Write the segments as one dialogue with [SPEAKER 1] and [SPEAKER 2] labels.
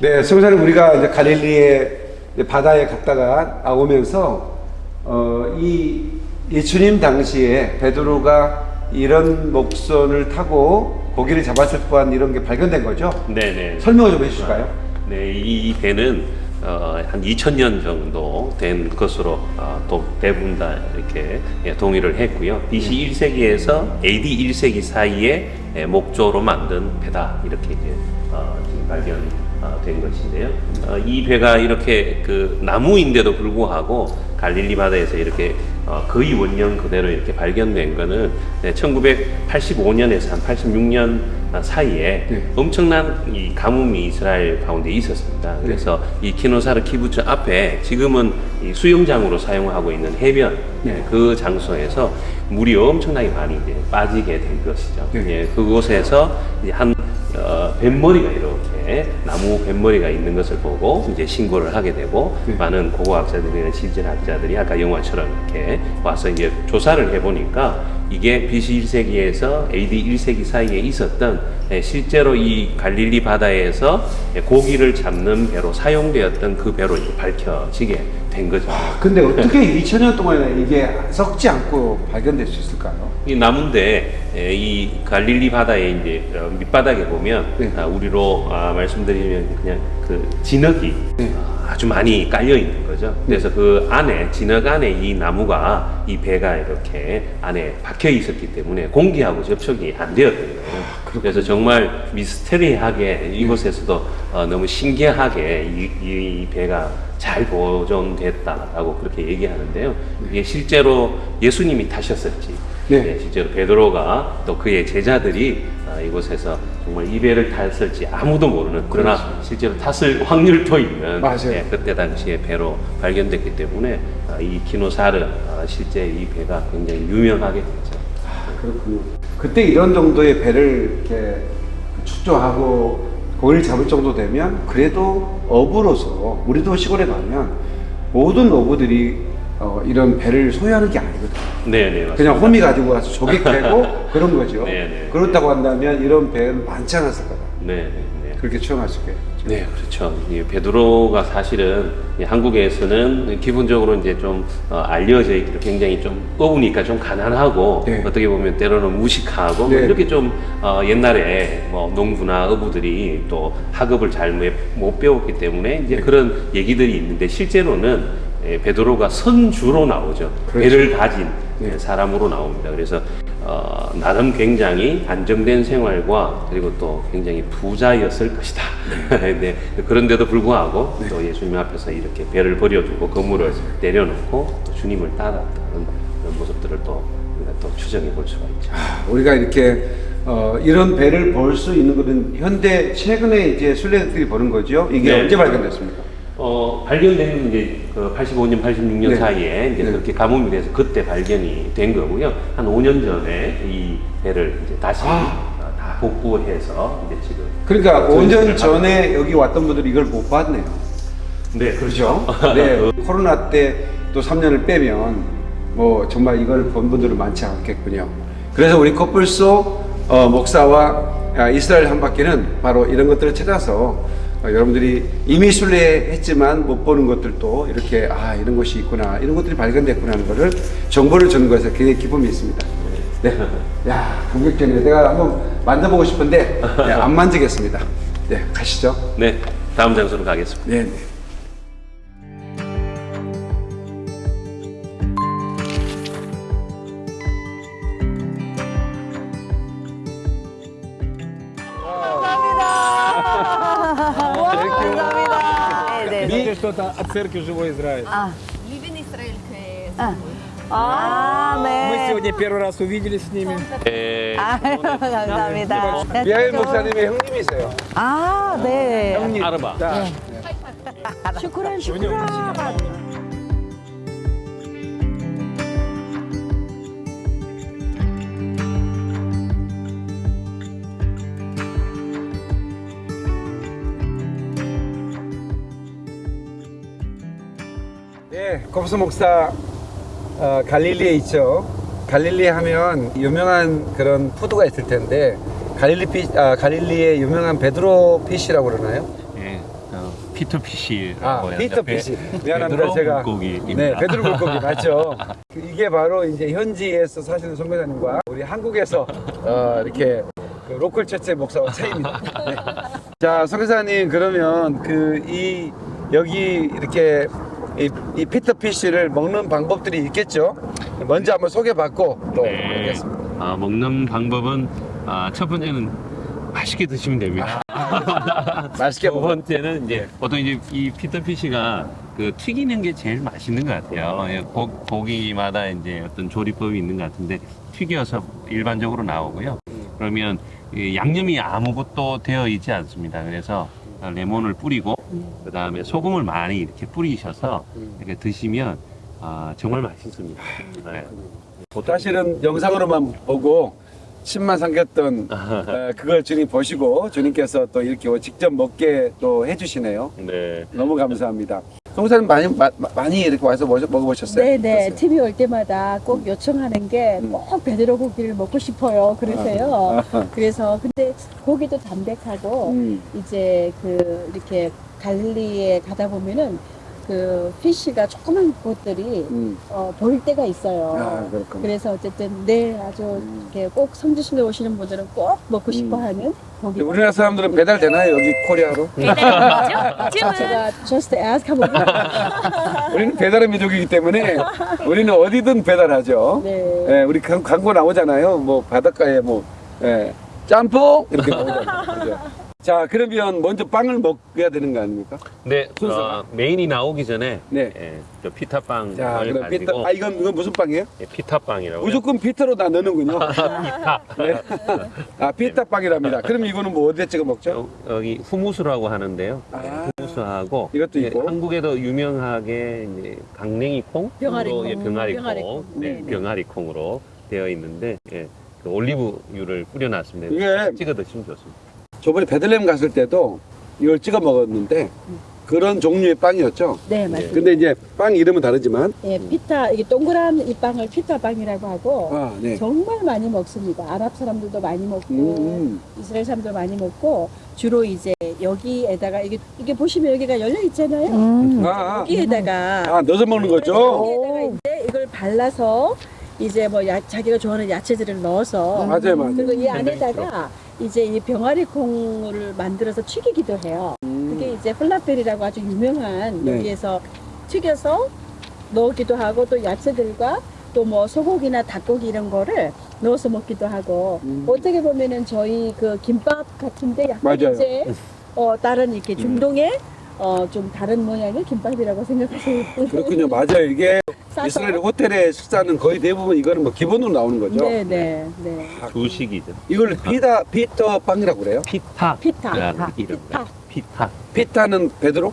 [SPEAKER 1] 네, 성사님 우리가 이제 갈릴리의 바다에 갔다가 아, 오면서 어, 이 예수님 당시에 베드로가 이런 목선을 타고 고기를 잡았을 뻔한 이런 게 발견된 거죠.
[SPEAKER 2] 네네.
[SPEAKER 1] 설명을 좀 해주실까요?
[SPEAKER 2] 네, 이 배는 어, 한 2000년 정도 된 것으로 어, 또 대부분 다 이렇게 예, 동의를 했고요. BC 1세기에서 AD 1세기 사이에 예, 목조로 만든 배다 이렇게 이제 어, 지금 발견 된 것인데요. 어, 이 배가 이렇게 그 나무인데도 불구하고 갈릴리 바다에서 이렇게 어, 거의 원형 그대로 이렇게 발견된 네, 1985년에서 한 86년 사이에
[SPEAKER 1] 네.
[SPEAKER 2] 엄청난 이 가뭄이 이스라엘 가운데 있었습니다. 그래서 이 키노사르 키부츠 앞에 지금은 이 수영장으로 사용하고 있는 해변
[SPEAKER 1] 네.
[SPEAKER 2] 그 장소에서 물이 엄청나게 많이 이제 빠지게 된 것이죠.
[SPEAKER 1] 네.
[SPEAKER 2] 예, 그곳에서 한 어, 뱃머리가 이렇게 나무 뱃머리가 있는 것을 보고 이제 신고를 하게 되고
[SPEAKER 1] 네.
[SPEAKER 2] 많은 고고학자들이나 실질학자들이 아까 영화처럼 이렇게 와서 이제 조사를 해보니까 이게 BC 1세기에서 AD 1세기 사이에 있었던 예, 실제로 이 갈릴리 바다에서 예, 고기를 잡는 배로 사용되었던 그 배로 이제 밝혀지게 된 거죠.
[SPEAKER 1] 근데 어떻게 2000년 동안에 이게 썩지 않고 발견될 수 있을까요?
[SPEAKER 2] 이 나무인데 에, 이 갈릴리 바다의 이제 어, 밑바닥에 보면
[SPEAKER 1] 네.
[SPEAKER 2] 아, 우리로 아, 말씀드리면 그냥 그 진흙이
[SPEAKER 1] 네.
[SPEAKER 2] 아, 아주 많이 깔려 있는 거죠. 그래서 그 안에 진흙 안에 이 나무가 이 배가 이렇게 안에 박혀 있었기 때문에 공기하고 접촉이 안 되었던 거예요. 그래서 정말 미스테리하게 이곳에서도 어, 너무 신기하게 이, 이 배가 잘 보존됐다라고 그렇게 얘기하는데요. 이게 실제로 예수님이 타셨을지,
[SPEAKER 1] 네.
[SPEAKER 2] 네, 실제로 베드로가 또 그의 제자들이 아, 이곳에서 정말 이 배를 탔을지 아무도 모르는 그러나 실제로 탔을 확률도 있는
[SPEAKER 1] 맞아요.
[SPEAKER 2] 예, 그때 당시에 배로 발견됐기 때문에 아, 이 키노사르 아, 실제 이 배가 굉장히 유명하게 됐죠.
[SPEAKER 1] 아, 그렇군요. 그때 이런 정도의 배를 이렇게 축조하고 고기를 잡을 정도 되면 그래도 어부로서 우리도 시골에 가면 모든 어부들이 어, 이런 배를 소유하는 게 아니거든요.
[SPEAKER 2] 네, 네, 맞습니다.
[SPEAKER 1] 그냥 호미 가지고 가서 조개 캐고 그런 거죠.
[SPEAKER 2] 네, 네.
[SPEAKER 1] 그렇다고 한다면 이런 배는 많지 않았을 거다.
[SPEAKER 2] 네, 네, 네.
[SPEAKER 1] 그렇게 추정할 수 있겠죠.
[SPEAKER 2] 네, 그렇죠. 이 베드로가 사실은 이 한국에서는 기본적으로 이제 좀 어, 알려져 있기로 굉장히 좀 어우니까 좀 가난하고
[SPEAKER 1] 네.
[SPEAKER 2] 어떻게 보면 때로는 무식하고 뭐
[SPEAKER 1] 네.
[SPEAKER 2] 이렇게 좀 어, 옛날에 뭐 농부나 어부들이 또 학업을 잘 못 배웠기 때문에 이제
[SPEAKER 1] 네.
[SPEAKER 2] 그런 얘기들이 있는데 실제로는 예, 베드로가 선주로 나오죠.
[SPEAKER 1] 그렇죠.
[SPEAKER 2] 배를 가진
[SPEAKER 1] 네.
[SPEAKER 2] 예, 사람으로 나옵니다. 그래서 어, 나름 굉장히 안정된 생활과 그리고 또 굉장히 부자였을 것이다. 네. 그런데도 불구하고 또 예수님 앞에서 이렇게 배를 버려두고 건물을 내려놓고 또 주님을 따랐다는 그런 모습들을 또 우리가 또 추정해 볼 수가 있죠.
[SPEAKER 1] 우리가 이렇게 어, 이런 배를 볼 수 있는 것은 현대 최근에 이제 순례들이 보는 거죠. 이게
[SPEAKER 2] 네.
[SPEAKER 1] 언제 발견됐습니까?
[SPEAKER 2] 어, 발견된 이제 그 85년, 86년
[SPEAKER 1] 네.
[SPEAKER 2] 사이에 이제
[SPEAKER 1] 네.
[SPEAKER 2] 그렇게 가뭄이 돼서 그때 발견이 된 거고요. 한 5년 전에 이 배를 이제 다시
[SPEAKER 1] 아.
[SPEAKER 2] 어, 다 복구해서 이제 지금
[SPEAKER 1] 그러니까
[SPEAKER 2] 전시를
[SPEAKER 1] 5년 전에 여기 왔던 분들이 이걸 못 봤네요.
[SPEAKER 2] 네, 그렇죠.
[SPEAKER 1] 네, 코로나 때 또 3년을 빼면 뭐 정말 이걸 본 분들은 많지 않겠군요. 그래서 우리 커플소 어, 목사와 아, 이스라엘 한 바퀴는 바로 이런 것들을 찾아서 어, 여러분들이 이미 순례했지만 못 보는 것들도 이렇게 아 이런 곳이 있구나 이런 것들이 발견됐구나 하는 것을 정보를 주는 것에 굉장히 기쁨이 있습니다. 네, 야 감격적이네요. 내가 한번 만져보고 싶은데 네, 안 만지겠습니다. 네, 가시죠.
[SPEAKER 2] 네, 다음 장소로 가겠습니다.
[SPEAKER 1] 네,
[SPEAKER 3] церкви Живой Израиль.
[SPEAKER 4] Living Israel que
[SPEAKER 5] 아,
[SPEAKER 3] Мы
[SPEAKER 5] 네.
[SPEAKER 3] сегодня первый раз увиделись с ними.
[SPEAKER 2] 네,
[SPEAKER 5] 아, 감사합니다.
[SPEAKER 1] 미하일 목사님의 형님이세요.
[SPEAKER 5] 아, 네.
[SPEAKER 2] 아르바.
[SPEAKER 3] Да.
[SPEAKER 5] 슈크란, 슈크란.
[SPEAKER 1] 네, 곱스 목사 어, 갈릴리에 있죠. 갈릴리 하면 유명한 그런 food가 있을 텐데 갈릴리 피, 아, 갈릴리의 유명한 베드로 fish라고 그러나요?
[SPEAKER 6] 예, 어,
[SPEAKER 2] Peter fish라고
[SPEAKER 1] 아. Peter fish.
[SPEAKER 2] 베-
[SPEAKER 1] 미안합니다.
[SPEAKER 2] 베드로
[SPEAKER 1] 제가.
[SPEAKER 2] 물고기입니다.
[SPEAKER 1] 네, 베드로 물고기 맞죠. 이게 바로 이제 현지에서 사시는 선교사님과 우리 한국에서 어, 이렇게 그 local church 목사와 차이입니다. 네. 자, 선교사님 그러면 그 이 여기 이렇게 이, 이 피터피쉬를 먹는 방법들이 있겠죠? 먼저 한번 소개받고 또
[SPEAKER 2] 네.
[SPEAKER 1] 하겠습니다.
[SPEAKER 2] 아, 먹는 방법은 아, 첫 번째는 맛있게 드시면 됩니다.
[SPEAKER 1] 맛있게
[SPEAKER 2] 두. 번째는 이제 보통 이제 이 피터피쉬가 그 튀기는 게 제일 맛있는 것 같아요. 예, 고, 고기마다 이제 어떤 조리법이 있는 것 같은데 튀겨서 일반적으로 나오고요. 그러면 이 양념이 아무것도 되어 있지 않습니다. 그래서 레몬을 뿌리고 그 다음에 소금을 많이 이렇게 뿌리셔서 이렇게 드시면 아, 정말 맛있습니다. 네.
[SPEAKER 1] 사실은 영상으로만 보고 침만 삼켰던 어, 그걸 주님 보시고 주님께서 또 이렇게 직접 먹게 또 해주시네요.
[SPEAKER 2] 네.
[SPEAKER 1] 너무 감사합니다. 송사님 많이 마- 마- 많이 이렇게 와서 먹- 먹어보셨어요?
[SPEAKER 6] 네네
[SPEAKER 1] 어떠세요?
[SPEAKER 6] TV 올 때마다 꼭 요청하는 게
[SPEAKER 1] 음.
[SPEAKER 6] 꼭 베드로 고기를 먹고 싶어요 그러세요
[SPEAKER 1] 아,
[SPEAKER 6] 그래서 근데 고기도 담백하고
[SPEAKER 1] 음.
[SPEAKER 6] 이제 그 이렇게 갈릴리에 가다 보면은 그 피쉬가 조그만 곳들이
[SPEAKER 1] 음.
[SPEAKER 6] 어, 보일 때가 있어요
[SPEAKER 1] 아, 그렇군요.
[SPEAKER 6] 그래서 어쨌든 네 아주
[SPEAKER 1] 음.
[SPEAKER 6] 이렇게 꼭 성지순례 오시는 분들은 꼭 먹고 싶어하는 고기
[SPEAKER 1] 우리나라 사람들은 배달 되나요? 여기 코리아로?
[SPEAKER 6] 제가 just ask 한번
[SPEAKER 1] 우리는 배달의 민족이기 때문에 우리는 어디든 배달하죠.
[SPEAKER 6] 네.
[SPEAKER 1] 예, 우리 광- 광고 나오잖아요. 뭐 바닷가에 뭐 예, 짬뽕 이렇게 나오잖아요. 그죠? 자 그러면 먼저 빵을 먹어야 되는 거 아닙니까?
[SPEAKER 2] 네,
[SPEAKER 1] 순서가?
[SPEAKER 2] 어, main이 나오기 전에
[SPEAKER 1] 네.
[SPEAKER 2] 예, 저 피타빵을
[SPEAKER 1] 자 그럼
[SPEAKER 2] 가지고
[SPEAKER 1] 피터 아 이건 이건 무슨 빵이에요?
[SPEAKER 2] 예, 피타빵이라고
[SPEAKER 1] 무조건 피터로 다 넣는군요.
[SPEAKER 2] 피타.
[SPEAKER 1] 네. 아 피터 빵이랍니다. 그럼 이거는 뭐 어디에 찍어 먹죠?
[SPEAKER 2] 여- 여기 후무스라고 하는데요.
[SPEAKER 1] 아.
[SPEAKER 2] 네, 후무스하고
[SPEAKER 1] 이것도
[SPEAKER 2] 예,
[SPEAKER 1] 있고.
[SPEAKER 2] 한국에도 유명하게 이제 강냉이 콩,
[SPEAKER 6] 병아리
[SPEAKER 2] 콩으로, 예,
[SPEAKER 6] 콩,
[SPEAKER 2] 병아리
[SPEAKER 6] 병아리
[SPEAKER 2] 콩,
[SPEAKER 6] 콩.
[SPEAKER 2] 네,
[SPEAKER 6] 네, 네.
[SPEAKER 2] 병아리 콩으로 되어 있는데 예, 그 올리브유를 뿌려놨습니다.
[SPEAKER 1] 이게
[SPEAKER 2] 찍어 드시면 좋습니다.
[SPEAKER 1] 저번에 베들레헴 갔을 때도 이걸 찍어 먹었는데 그런 종류의 빵이었죠.
[SPEAKER 6] 네 맞습니다.
[SPEAKER 1] 근데 이제 빵 이름은 다르지만
[SPEAKER 6] 예, 피타 이게 동그란 이 빵을 피타 빵이라고 하고
[SPEAKER 1] 아 네.
[SPEAKER 6] 정말 많이 먹습니다. 아랍 사람들도 많이 먹고
[SPEAKER 1] 음,
[SPEAKER 6] 이스라엘 사람도 많이 먹고 주로 이제 여기에다가 이게 이게 보시면 여기가 열려 있잖아요.
[SPEAKER 5] 음.
[SPEAKER 1] 아, 아,
[SPEAKER 6] 여기에다가
[SPEAKER 1] 아 넣어서 먹는 거죠?
[SPEAKER 6] 여기에다가 이제 이걸 발라서 이제 뭐 야, 자기가 좋아하는 야채들을 넣어서
[SPEAKER 1] 맞아요, 맞아요.
[SPEAKER 6] 그리고 이 안에다가 이제 이 병아리 콩을 만들어서 튀기기도 해요. 그게 이제 플라펠이라고 아주 유명한
[SPEAKER 1] 음. 네.
[SPEAKER 6] 여기에서 튀겨서 넣기도 하고 또 야채들과 또 뭐 소고기나 닭고기 이런 거를 넣어서 먹기도 하고
[SPEAKER 1] 음.
[SPEAKER 6] 어떻게 보면은 저희 그 김밥 같은데 약간
[SPEAKER 1] 맞아요.
[SPEAKER 6] 이제 어 다른 이렇게 중동의 어 좀 다른 모양의 김밥이라고 생각하세요.
[SPEAKER 1] 그렇군요. 맞아요. 이게
[SPEAKER 6] 싸서.
[SPEAKER 1] 이스라엘 호텔의 식사는 거의 대부분 이거는 뭐 기본으로 나오는 거죠.
[SPEAKER 6] 네, 네, 네.
[SPEAKER 2] 주식이죠.
[SPEAKER 1] 이걸 피다 피터 빵이라고 그래요?
[SPEAKER 2] 피타.
[SPEAKER 6] 피타.
[SPEAKER 2] 이름입니다. 피타.
[SPEAKER 1] 피타는 베드로?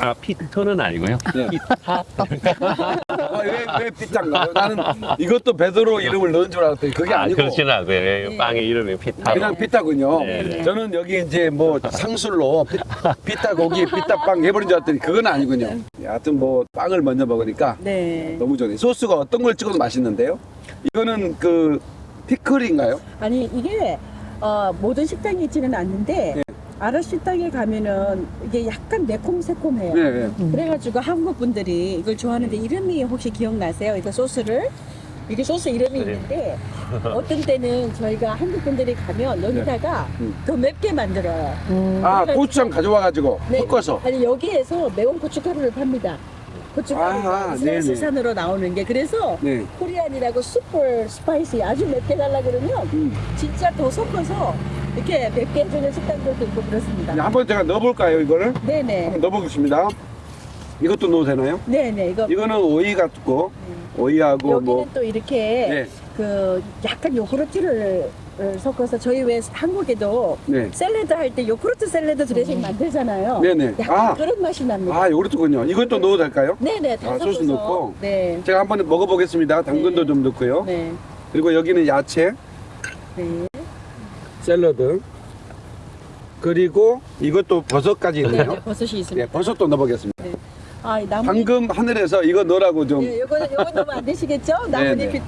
[SPEAKER 2] 아, 피터는 아니고요.
[SPEAKER 1] 네.
[SPEAKER 2] 피타.
[SPEAKER 1] 아, 왜, 왜 피타인가요? 나는 이것도 베드로 이름을 넣은 줄 알았더니 그게
[SPEAKER 2] 아,
[SPEAKER 1] 아니고
[SPEAKER 2] 그렇지는 않고요. 예, 빵의 이름이 피타.
[SPEAKER 1] 그냥 피타군요.
[SPEAKER 2] 네, 네.
[SPEAKER 1] 저는 여기 이제 뭐 상술로 피, 피타 고기, 피타 빵 해버린 줄 알았더니 그건 아니군요. 하여튼 뭐 빵을 먼저 먹으니까
[SPEAKER 6] 네.
[SPEAKER 1] 너무 좋네. 소스가 어떤 걸 찍어도 맛있는데요? 이거는 그 피클인가요?
[SPEAKER 6] 아니 이게 어, 모든 식당에 있지는 않는데
[SPEAKER 1] 네.
[SPEAKER 6] 식당에 가면은 이게 약간 매콤새콤해요.
[SPEAKER 1] 네, 네.
[SPEAKER 6] 그래가지고 한국 분들이 이걸 좋아하는데 이름이 혹시 기억나세요? 이거 소스를 이게 소스 이름이
[SPEAKER 2] 네.
[SPEAKER 6] 있는데 어떤 때는 저희가 한국 분들이 가면 여기다가
[SPEAKER 1] 음.
[SPEAKER 6] 더 맵게 만들어요.
[SPEAKER 5] 음.
[SPEAKER 1] 아 고추장 가져와가지고
[SPEAKER 6] 네.
[SPEAKER 1] 섞어서.
[SPEAKER 6] 아니 여기에서 매운 고춧가루를 팝니다. 고춧가루가
[SPEAKER 1] 아.
[SPEAKER 6] 수산으로 나오는 게 그래서
[SPEAKER 1] 네.
[SPEAKER 6] Korean이라고 super spicy 아주 맵게 달라 그러면
[SPEAKER 1] 음.
[SPEAKER 6] 진짜 더 섞어서 이렇게 맵게 해주는 식당들도 있고 그렇습니다.
[SPEAKER 1] 네, 한번 제가 넣어볼까요, 이거를?
[SPEAKER 6] 네네.
[SPEAKER 1] 한번 넣어보겠습니다. 이것도 넣어도 되나요?
[SPEAKER 6] 네네. 이거
[SPEAKER 1] 이거는 오이 같고, 오이하고
[SPEAKER 6] 여기는
[SPEAKER 1] 뭐.
[SPEAKER 6] 또 이렇게
[SPEAKER 1] 네,
[SPEAKER 6] 그 약간 요구르트를 어, 섞어서 저희 왜 한국에도
[SPEAKER 1] 네.
[SPEAKER 6] 샐러드 할 때 요구르트 샐러드 드레싱 만들잖아요.
[SPEAKER 1] 네네. 아,
[SPEAKER 6] 그런 맛이 납니다.
[SPEAKER 1] 아, 요렇군요. 이것도 넣어도 될까요?
[SPEAKER 6] 네네. 다
[SPEAKER 1] 아, 소스. 넣고?
[SPEAKER 6] 네.
[SPEAKER 1] 제가 한번 먹어보겠습니다. 당근도
[SPEAKER 6] 네.
[SPEAKER 1] 좀 넣고요.
[SPEAKER 6] 네.
[SPEAKER 1] 그리고 여기는 야채,
[SPEAKER 6] 네.
[SPEAKER 1] 샐러드. 그리고 이것도 버섯까지
[SPEAKER 6] 네.
[SPEAKER 1] 있네요.
[SPEAKER 6] 네. 버섯이
[SPEAKER 1] 네,
[SPEAKER 6] 있습니다.
[SPEAKER 1] 버섯도 넣어보겠습니다.
[SPEAKER 6] 아, 이 나뭇잎.
[SPEAKER 1] 방금 하늘에서 이거 넣으라고 좀.
[SPEAKER 6] 네, 요거는 요거 넣으면 안 되시겠죠?
[SPEAKER 1] 네,
[SPEAKER 6] 나뭇잎이.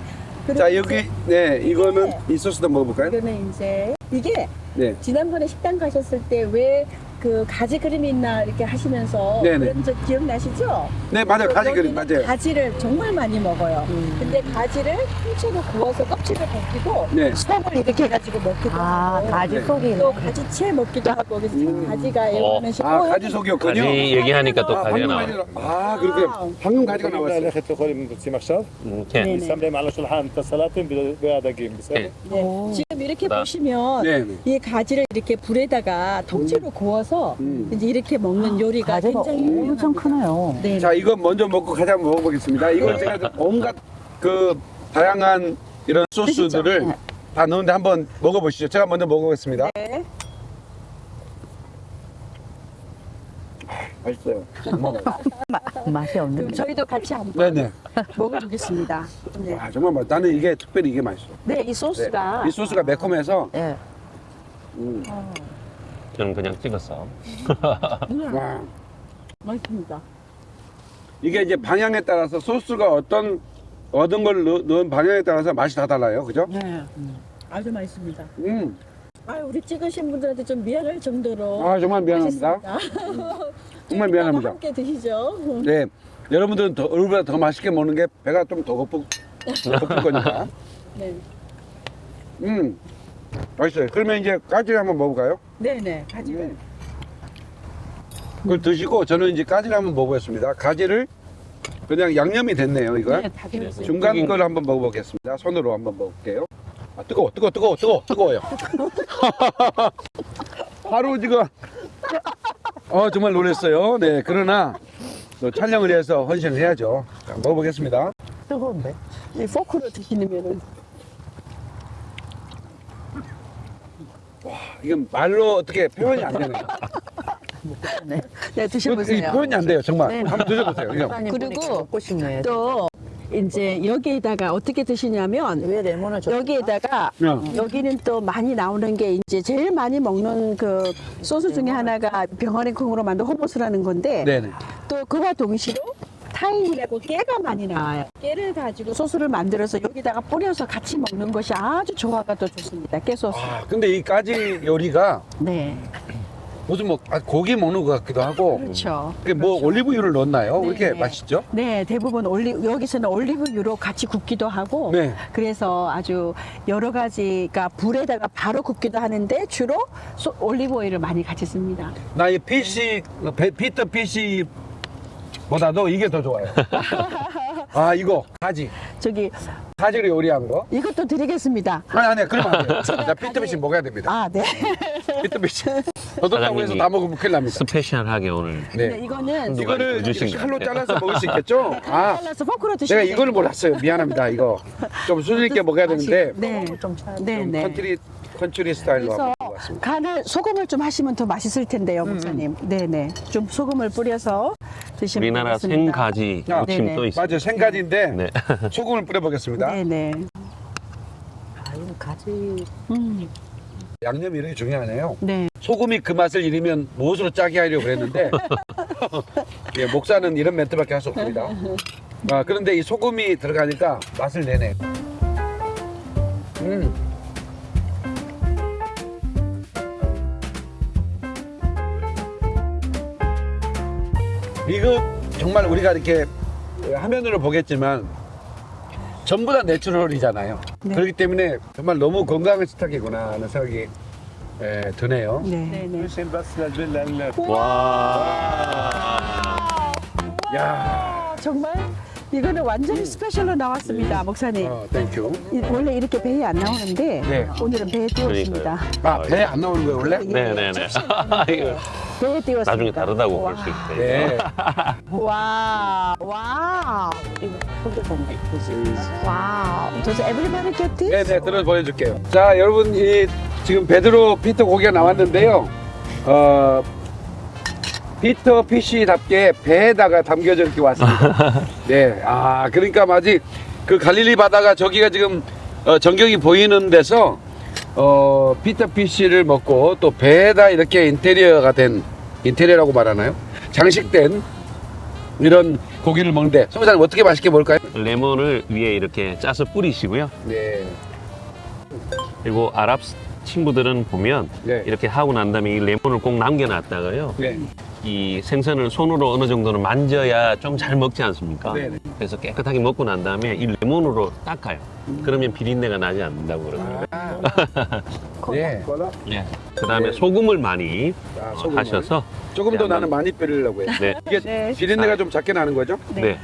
[SPEAKER 6] 그리고
[SPEAKER 1] 자, 여기, 네, 이거는
[SPEAKER 6] 네.
[SPEAKER 1] 이 소스도 먹어볼까요?
[SPEAKER 6] 이거는 이제 이게
[SPEAKER 1] 네.
[SPEAKER 6] 지난번에 식당 가셨을 때 왜 그 가지 그림이나 이렇게 하시면서
[SPEAKER 1] 네네.
[SPEAKER 6] 그런 적 기억나시죠?
[SPEAKER 1] 네 맞아요 가지 그림 맞아요
[SPEAKER 6] 가지를 정말 많이 먹어요
[SPEAKER 5] 음.
[SPEAKER 6] 근데 가지를 통째로 구워서 껍질을 벗기고
[SPEAKER 1] 네.
[SPEAKER 6] 속을 이렇게 해가지고 먹기도
[SPEAKER 5] 아,
[SPEAKER 6] 하고
[SPEAKER 5] 가지
[SPEAKER 1] 네.
[SPEAKER 5] 속이
[SPEAKER 6] 또 가지 채 먹기도 하고 그래서
[SPEAKER 1] 음.
[SPEAKER 6] 가지가 애원은 어.
[SPEAKER 1] 아 가지 속이었군요
[SPEAKER 2] 가지 얘기하니까 또
[SPEAKER 1] 아,
[SPEAKER 2] 가지가 나와요
[SPEAKER 1] 아 그렇게 방금 가지가 나왔어요
[SPEAKER 6] خدت قولي من 이렇게
[SPEAKER 2] 나.
[SPEAKER 6] 보시면
[SPEAKER 1] 네, 네.
[SPEAKER 6] 이 가지를 이렇게 불에다가 덕지로 음. 구워서
[SPEAKER 1] 음.
[SPEAKER 6] 이제 이렇게 먹는 요리가 굉장히
[SPEAKER 5] 엄청 크네요.
[SPEAKER 6] 네.
[SPEAKER 1] 자, 이거 먼저 먹고 가장 먹어보겠습니다. 이거 제가 그 온갖 그 다양한 이런 소스들을
[SPEAKER 6] 네.
[SPEAKER 1] 다 넣는데 한번 먹어보시죠. 제가 먼저 먹어보겠습니다.
[SPEAKER 6] 네.
[SPEAKER 1] 맛있어요.
[SPEAKER 5] 맛이
[SPEAKER 6] 그럼
[SPEAKER 5] 없는데.
[SPEAKER 6] 저희도 같이 한번
[SPEAKER 1] 네네.
[SPEAKER 6] 먹어보겠습니다. 네.
[SPEAKER 1] 와, 정말 맛. 나는 이게 특별히 이게 맛있어.
[SPEAKER 6] 네, 이
[SPEAKER 1] 네.
[SPEAKER 6] 소스가
[SPEAKER 1] 이 소스가 매콤해서
[SPEAKER 5] 예.
[SPEAKER 1] 음,
[SPEAKER 2] 저는 그냥 찍었어.
[SPEAKER 1] 와.
[SPEAKER 6] 맛있습니다.
[SPEAKER 1] 이게 이제 방향에 따라서 소스가 어떤 얻은 걸 넣, 넣은 방향에 따라서 맛이 다 달라요. 그죠?
[SPEAKER 6] 네. 아주 맛있습니다.
[SPEAKER 1] 음.
[SPEAKER 6] 아, 우리 찍으신 분들한테 좀 미안할 정도로
[SPEAKER 1] 아, 정말 미안합니다. 정말 미안합니다.
[SPEAKER 6] 함께 드시죠.
[SPEAKER 1] 네. 여러분들은 더, 얼굴보다 더 맛있게 먹는 게 배가 좀 더 고프, 고플 거니까.
[SPEAKER 6] 네.
[SPEAKER 1] 음. 맛있어요. 그러면 이제 까지 한번 먹어볼까요?
[SPEAKER 6] 네, 네. 가지를
[SPEAKER 1] 음. 그걸 드시고 저는 이제 까지를 한번 먹어보겠습니다. 가지를 그냥 양념이 됐네요, 이거.
[SPEAKER 6] 네, 다 되었어요.
[SPEAKER 1] 중간 걸 한번 먹어보겠습니다. 손으로 한번 먹을게요. 아, 뜨거워, 뜨거워, 뜨거워, 뜨거워, 뜨거워요. 바로 지금, 어, 정말 놀랐어요. 네, 그러나 또 촬영을 해서 헌신을 해야죠. 자, 먹어보겠습니다.
[SPEAKER 5] 뜨거운데?
[SPEAKER 6] 이 포크로 드시면은
[SPEAKER 1] 이건 말로 어떻게 표현이 안 되네요.
[SPEAKER 6] 네,
[SPEAKER 1] 이
[SPEAKER 6] 드셔보세요.
[SPEAKER 1] 표현이 안 돼요, 정말.
[SPEAKER 6] 네.
[SPEAKER 1] 한번 드셔보세요. 이거.
[SPEAKER 6] 그리고
[SPEAKER 5] 먹고 싶네.
[SPEAKER 6] 또 이제 여기에다가 어떻게 드시냐면
[SPEAKER 5] 왜 레몬을 줘?
[SPEAKER 6] 여기에다가
[SPEAKER 1] 야.
[SPEAKER 6] 여기는 또 많이 나오는 게 이제 제일 많이 먹는 그 소스 중에 하나가 병아리 콩으로 만든 후무스라는 건데
[SPEAKER 1] 네네.
[SPEAKER 6] 또 그와 동시로 타히니라고 깨가 많이 나와요. 깨를 가지고 소스를 만들어서 여기다가 뿌려서 같이 먹는 것이 아주 조화가 또 좋습니다. 깨 소스.
[SPEAKER 1] 아, 근데 이 까지 요리가
[SPEAKER 6] 네,
[SPEAKER 1] 무슨 뭐 아, 고기 먹는 것 같기도 하고.
[SPEAKER 6] 그렇죠.
[SPEAKER 1] 그게 뭐 올리브유를 넣었나요? 왜 이렇게
[SPEAKER 6] 네.
[SPEAKER 1] 맛있죠?
[SPEAKER 6] 네, 대부분 올리 여기서는 올리브유로 같이 굽기도 하고
[SPEAKER 1] 네.
[SPEAKER 6] 그래서 아주 여러 가지가 불에다가 바로 굽기도 하는데 주로 소- 올리브 오일을 많이 같이 씁니다.
[SPEAKER 1] 나 이 fish 배- Peter fish 보다도 이게 더 좋아요. 아 이거 가지
[SPEAKER 6] 저기
[SPEAKER 1] 가지로 요리한 거.
[SPEAKER 6] 이것도 드리겠습니다.
[SPEAKER 1] 아니 아니 그러면 안 돼요. 나 Peter fish 먹어야 됩니다.
[SPEAKER 6] 아, 네.
[SPEAKER 1] Peter fish. 더덕다고 해서 다 먹으면 큰일 납니다.
[SPEAKER 2] special하게 오늘
[SPEAKER 6] 네,
[SPEAKER 1] 네.
[SPEAKER 6] 이거는
[SPEAKER 1] 이거를 칼로. 잘라서 먹을 수 있겠죠? 아
[SPEAKER 6] 잘라서 포크로
[SPEAKER 1] 내가
[SPEAKER 6] 드시면
[SPEAKER 1] 이걸 몰랐어요. 미안합니다. 이거 좀 수준 있게 먹어야 되는데
[SPEAKER 6] 네.
[SPEAKER 5] 좀 차.
[SPEAKER 6] 네,
[SPEAKER 1] 좀
[SPEAKER 6] 네.
[SPEAKER 1] Country country style로 한번 먹어봤습니다.
[SPEAKER 6] 간을 소금을 좀 하시면 더 맛있을 텐데요,
[SPEAKER 1] 음,
[SPEAKER 6] 목사님. 네, 네. 좀 소금을 뿌려서 드시면
[SPEAKER 2] 우리나라. 생가지
[SPEAKER 1] 아,
[SPEAKER 2] 무침
[SPEAKER 6] 네네.
[SPEAKER 2] 또 있어요.
[SPEAKER 1] 맞아요. 생가지인데
[SPEAKER 2] 네.
[SPEAKER 1] 소금을 뿌려보겠습니다.
[SPEAKER 6] 네, 네.
[SPEAKER 5] 아, 이거 가지.
[SPEAKER 6] 음.
[SPEAKER 1] 양념이 이렇게 중요하네요.
[SPEAKER 6] 네.
[SPEAKER 1] 소금이 그 맛을 잃으면 무엇으로 짜게 하려고 그랬는데 예, 목사는 이런 멘트밖에 할 수 없습니다. 아, 그런데 이 소금이 들어가니까 맛을 내네. 음. 미국 정말 우리가 이렇게 화면으로 보겠지만 전부 다 내추럴이잖아요.
[SPEAKER 6] 네.
[SPEAKER 1] 그렇기 때문에 정말 너무 건강한 식탁이구나 하는 생각이 예, 드네요.
[SPEAKER 6] 네. 네. 네.
[SPEAKER 7] 와.
[SPEAKER 2] 와.
[SPEAKER 1] 야.
[SPEAKER 6] 정말 이거는 완전히 special로 나왔습니다, 목사님.
[SPEAKER 1] 어, thank you.
[SPEAKER 6] 이- 원래 이렇게 배에 안 나오는데
[SPEAKER 1] 네.
[SPEAKER 6] 오늘은 배에 띄웠습니다.
[SPEAKER 1] 아, 배 안 나오는 거예요, 원래?
[SPEAKER 2] 네네네. 이거
[SPEAKER 6] 배에 띄웠습니다.
[SPEAKER 2] 나중에 다르다고 볼 수 있어요.
[SPEAKER 1] 네.
[SPEAKER 6] 와, 와, 와우. Does everybody get this?
[SPEAKER 1] 네, 네, 들어 보여줄게요. 자, 여러분, 이 지금 베드로 피터 고기가 나왔는데요. 어, Peter fish답게 배에다가 담겨져 이렇게 왔습니다. 네, 아, 그러니까 마치 그 갈릴리 바다가 저기가 지금 어, 전경이 보이는 데서 어, Peter fish를 먹고 또 배에다 이렇게 인테리어가 된 인테리어라고 말하나요? 장식된 이런 고기를 먹는데 송사님 어떻게 맛있게 먹을까요?
[SPEAKER 2] 레몬을 위에 이렇게 짜서 뿌리시고요.
[SPEAKER 1] 네.
[SPEAKER 2] 그리고 아랍 친구들은 보면
[SPEAKER 1] 네.
[SPEAKER 2] 이렇게 하고 난 다음에 이 레몬을 꼭 남겨놨다가요.
[SPEAKER 1] 네.
[SPEAKER 2] 이 생선을 손으로 어느 정도는 만져야 좀 잘 먹지 않습니까?
[SPEAKER 1] 네네.
[SPEAKER 2] 그래서 깨끗하게 먹고 난 다음에 이 레몬으로 닦아요. 그러면 비린내가 나지 않는다고 그러거든요.
[SPEAKER 1] 네.
[SPEAKER 2] 네. 그 다음에 소금을 많이
[SPEAKER 1] 아,
[SPEAKER 2] 어,
[SPEAKER 1] 소금을.
[SPEAKER 2] 하셔서
[SPEAKER 1] 조금 더
[SPEAKER 2] 네,
[SPEAKER 1] 나는 많이 뿌리려고 해요.
[SPEAKER 2] 네.
[SPEAKER 1] 이게
[SPEAKER 6] 네.
[SPEAKER 1] 비린내가 좀 작게 나는 거죠?
[SPEAKER 2] 네.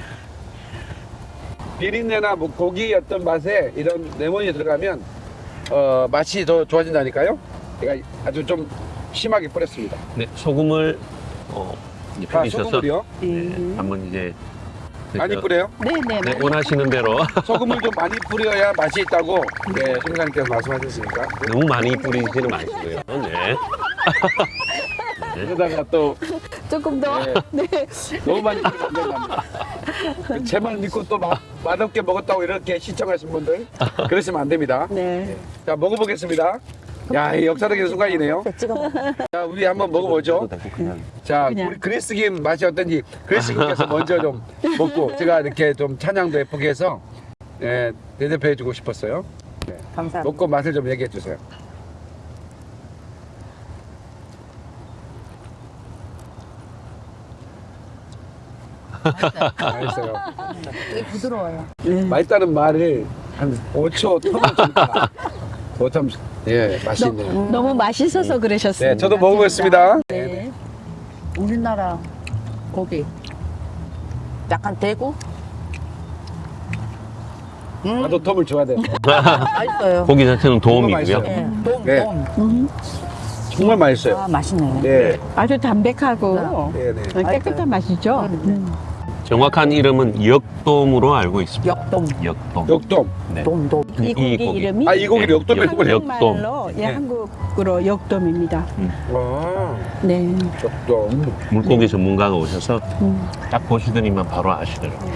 [SPEAKER 1] 비린내나 뭐 고기 어떤 맛에 이런 레몬이 들어가면 어, 맛이 더 좋아진다니까요. 제가 아주 좀 심하게 뿌렸습니다.
[SPEAKER 2] 네. 소금을 어, 이제
[SPEAKER 1] 아,
[SPEAKER 2] 뿌리셔서
[SPEAKER 1] 소금을요?
[SPEAKER 2] 네, 한번 이제
[SPEAKER 1] 많이
[SPEAKER 2] 그,
[SPEAKER 1] 뿌려요?
[SPEAKER 6] 네네.
[SPEAKER 2] 네, 원하시는 대로
[SPEAKER 1] 소금을 좀 많이 뿌려야 맛이 있다고 네, 소장님께서 말씀하셨으니까.
[SPEAKER 2] 너무 많이 뿌리지는 마시고요. 네.
[SPEAKER 1] 그러다가 또
[SPEAKER 6] 조금 더.
[SPEAKER 1] 네. 너무 많이 뿌리면 안 제만 믿고 또 맛, 맛없게 먹었다고 이렇게 시청하신 분들 그러시면 안 됩니다.
[SPEAKER 6] 네.
[SPEAKER 1] 자 먹어보겠습니다. 야, 이 역사적인 순간이네요. 자, 우리 한번 먹어보죠. 자. 우리 그리스김 맛이 어떤지 그리스김께서 먼저 좀 먹고 제가 이렇게 좀 찬양도 예쁘게 해서 예, 대접해 주고 싶었어요.
[SPEAKER 5] 감사합니다.
[SPEAKER 1] 먹고 맛을 좀 얘기해 주세요. 맛있어요.
[SPEAKER 5] 되게 부드러워요.
[SPEAKER 1] 맛있다는 말을 한 5초 텀을 주니까 5초 예, 맛있네요.
[SPEAKER 6] 너무 맛있어서 그러셨습니다.
[SPEAKER 1] 네, 저도 먹어보겠습니다.
[SPEAKER 6] 네.
[SPEAKER 5] 우리나라 고기. 약간 대구?
[SPEAKER 1] 나도 텀을 줘야 돼.
[SPEAKER 5] 맛있어요.
[SPEAKER 2] 고기 자체는 도움이고요.
[SPEAKER 1] 맛있어요.
[SPEAKER 5] 예, 돔,
[SPEAKER 1] 네.
[SPEAKER 5] 돔.
[SPEAKER 1] 정말 맛있어요.
[SPEAKER 5] 아, 맛있네.
[SPEAKER 1] 네,
[SPEAKER 6] 아주 담백하고
[SPEAKER 1] 네, 네.
[SPEAKER 6] 깨끗한 맛이죠. 음.
[SPEAKER 2] 정확한 이름은 역돔으로 알고 있습니다.
[SPEAKER 5] 역돔.
[SPEAKER 2] 역돔.
[SPEAKER 1] 역돔.
[SPEAKER 2] 네.
[SPEAKER 5] 돔, 돔.
[SPEAKER 6] 이 고기,
[SPEAKER 2] 고기.
[SPEAKER 6] 이름이
[SPEAKER 1] 아, 이 고기를
[SPEAKER 2] 네,
[SPEAKER 1] 역돔이라고
[SPEAKER 2] 역-
[SPEAKER 1] 그래요?
[SPEAKER 6] 한국말로 예,
[SPEAKER 1] 네.
[SPEAKER 6] 한국으로 역돔입니다.
[SPEAKER 1] 아,
[SPEAKER 6] 네.
[SPEAKER 1] 역돔.
[SPEAKER 2] 물고기 전문가가 오셔서 딱 보시더니만 바로 아시더라고요.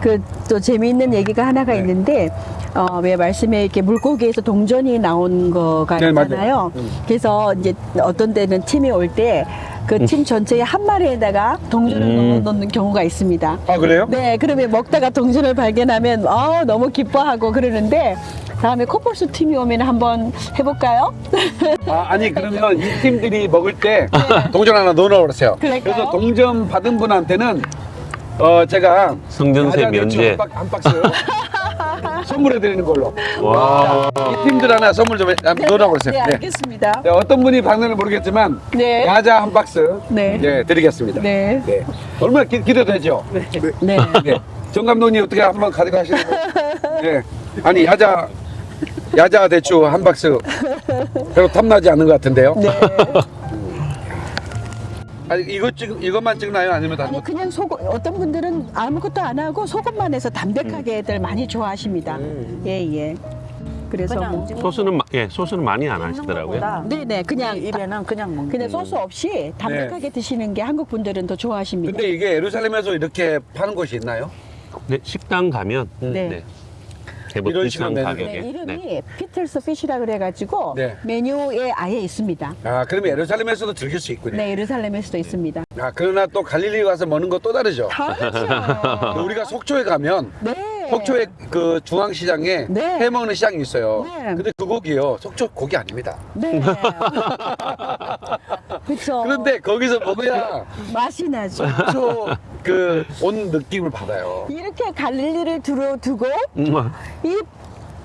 [SPEAKER 6] 그 또 재미있는 얘기가 하나가 있는데 어, 왜 말씀에 이렇게 물고기에서 동전이 나온 거가
[SPEAKER 1] 네.
[SPEAKER 6] 있잖아요.
[SPEAKER 1] 음.
[SPEAKER 6] 그래서 이제 어떤 때는 팀이 올때 그 팀 전체에 한 마리에다가 동전을
[SPEAKER 2] 음.
[SPEAKER 6] 넣어 놓는 경우가 있습니다.
[SPEAKER 1] 아, 그래요?
[SPEAKER 6] 네, 그러면 먹다가 동전을 발견하면 아 너무 기뻐하고 그러는데 다음에 코뿔소 팀이 오면 한번 해볼까요?
[SPEAKER 1] 아, 아니 그러면 이 팀들이 먹을 때 동전 하나 넣어 놓으세요
[SPEAKER 6] 그럴까요?
[SPEAKER 1] 그래서 동전 받은 분한테는 어 제가
[SPEAKER 2] 성전세 면제.
[SPEAKER 1] 한, 박- 한 박스 선물해 드리는 걸로.
[SPEAKER 2] 와.
[SPEAKER 1] 이 팀들 하나 선물 좀 해- 한번 넣어놓으세요
[SPEAKER 6] 네,
[SPEAKER 1] 네.
[SPEAKER 6] 알겠습니다.
[SPEAKER 1] 네, 어떤 분이 받는지 모르겠지만
[SPEAKER 6] 네.
[SPEAKER 1] 야자 한 박스
[SPEAKER 6] 네.
[SPEAKER 1] 네, 드리겠습니다.
[SPEAKER 6] 네.
[SPEAKER 1] 네. 얼마나 기, 기대되죠?
[SPEAKER 6] 네.
[SPEAKER 1] 네. 정 감독님 어떻게 한번 가져가시는 거? 네. 아니 야자 야자 대추 한 박스 별로 탐나지 않는 것 같은데요.
[SPEAKER 6] 네.
[SPEAKER 1] 아니 이거 찍 이것만 찍나요? 아니면 다른
[SPEAKER 6] 아니
[SPEAKER 1] 거?
[SPEAKER 6] 그냥 소금 어떤 분들은 아무것도 안 하고 소금만 해서 담백하게들 많이 좋아하십니다. 예 예. 그래서
[SPEAKER 5] 그냥
[SPEAKER 6] 뭐,
[SPEAKER 2] 소스는 마- 예 소스는 많이 안 하시더라고요.
[SPEAKER 5] 것보다
[SPEAKER 6] 네네 그냥
[SPEAKER 5] 입에는 그냥 먹는
[SPEAKER 6] 그냥 소스 없이 담백하게 드시는 게 한국 분들은 더 좋아하십니다.
[SPEAKER 1] 근데 이게 예루살렘에서 이렇게 파는 곳이 있나요?
[SPEAKER 2] 네, 식당 가면
[SPEAKER 6] 네.
[SPEAKER 2] 네. 제법
[SPEAKER 1] 이런 식으로
[SPEAKER 2] 가격에.
[SPEAKER 6] 네, 이름이
[SPEAKER 2] 네.
[SPEAKER 6] 피틀스 피시라 그래가지고
[SPEAKER 1] 네.
[SPEAKER 6] 메뉴에 아예 있습니다.
[SPEAKER 1] 아 그러면 예루살렘에서도 즐길 수 있군요.
[SPEAKER 6] 네, 예루살렘에서도 있습니다.
[SPEAKER 1] 아 그러나 또 갈릴리 가서 먹는 거 또 다르죠.
[SPEAKER 6] 다르죠.
[SPEAKER 1] 우리가 속초에 가면
[SPEAKER 6] 네.
[SPEAKER 1] 속초에 그 중앙시장에
[SPEAKER 6] 네.
[SPEAKER 1] 회 먹는 시장이 있어요.
[SPEAKER 6] 네.
[SPEAKER 1] 근데 그 고기요 속초 고기 아닙니다.
[SPEAKER 6] 네. 그렇죠.
[SPEAKER 1] 그런데 거기서 먹어야
[SPEAKER 6] 맛이 나죠.
[SPEAKER 1] 속초 그 온 느낌을 받아요.
[SPEAKER 6] 이렇게 갈릴리를 두고
[SPEAKER 2] 음,
[SPEAKER 6] 이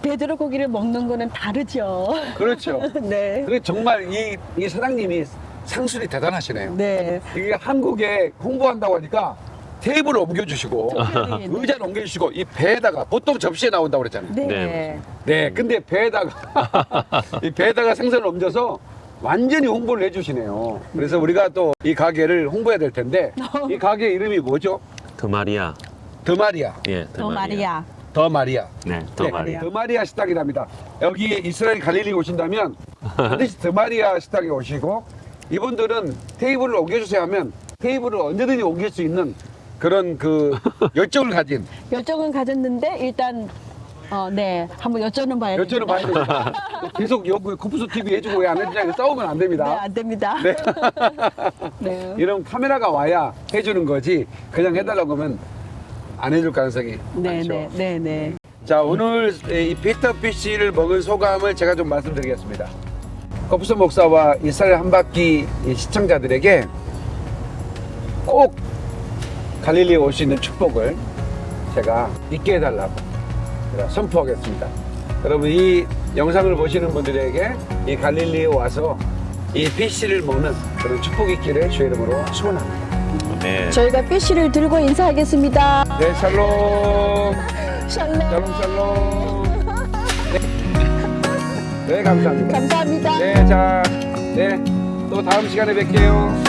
[SPEAKER 6] 베드로 고기를 먹는 거는 다르죠.
[SPEAKER 1] 그렇죠.
[SPEAKER 6] 네.
[SPEAKER 1] 그래 정말 이, 이 사장님이 상술이 대단하시네요.
[SPEAKER 6] 네.
[SPEAKER 1] 이게 한국에 홍보한다고 하니까 테이블을 옮겨주시고
[SPEAKER 6] 특별히, 네.
[SPEAKER 1] 의자를 옮겨주시고 이 배에다가 보통 접시에 나온다고 그랬잖아요.
[SPEAKER 6] 네.
[SPEAKER 2] 네.
[SPEAKER 1] 네, 근데 배에다가 이 배에다가 생선을 옮겨서 완전히 홍보를 해주시네요. 그래서 우리가 또 이 가게를 홍보해야 될 텐데 이 가게 이름이 뭐죠?
[SPEAKER 2] 더마리아.
[SPEAKER 1] 더마리아.
[SPEAKER 2] 예,
[SPEAKER 6] 더 마리아.
[SPEAKER 1] 더마리아.
[SPEAKER 2] 네, 더마리아.
[SPEAKER 1] 더마리아 식당이랍니다. 여기 이스라엘 갈릴리 오신다면 반드시 더마리아 식당에 오시고 이분들은 테이블을 옮겨주세요 하면 테이블을 언제든지 옮길 수 있는 그런 그 열정을 가진
[SPEAKER 6] 열정은 가졌는데 일단 어, 네. 한번 여쭤는 봐야
[SPEAKER 1] 열정을 봐야 됩니다. 계속 여기 코프소 TV 해주고 왜 안 해주냐 싸우면 안
[SPEAKER 6] 네,
[SPEAKER 1] 됩니다.
[SPEAKER 6] 안 됩니다.
[SPEAKER 1] 네.
[SPEAKER 6] 네.
[SPEAKER 1] 이런 카메라가 와야 해주는 거지 그냥 해달라고 하면 안 해줄 가능성이
[SPEAKER 6] 네,
[SPEAKER 1] 많죠.
[SPEAKER 6] 네, 네, 네.
[SPEAKER 1] 자 오늘 이 피터피쉬를 먹은 소감을 제가 좀 말씀드리겠습니다. 거푸스 목사와 이스라엘 한 바퀴 이 시청자들에게 꼭 갈릴리에 올 수 있는 축복을 제가 있게 해달라고 선포하겠습니다. 여러분 이 영상을 보시는 분들에게 이 갈릴리에 와서 이 피쉬를 먹는 그런 축복이 있기를 주의 이름으로 축원합니다.
[SPEAKER 2] 네.
[SPEAKER 6] 저희가 피쉬를 들고 인사하겠습니다.
[SPEAKER 1] 네 샬롬
[SPEAKER 6] 샬롬.
[SPEAKER 1] 샬롬 샬롬 네, 네 감사합니다.
[SPEAKER 6] 감사합니다.
[SPEAKER 1] 네, 자, 네, 또 다음 시간에 뵐게요.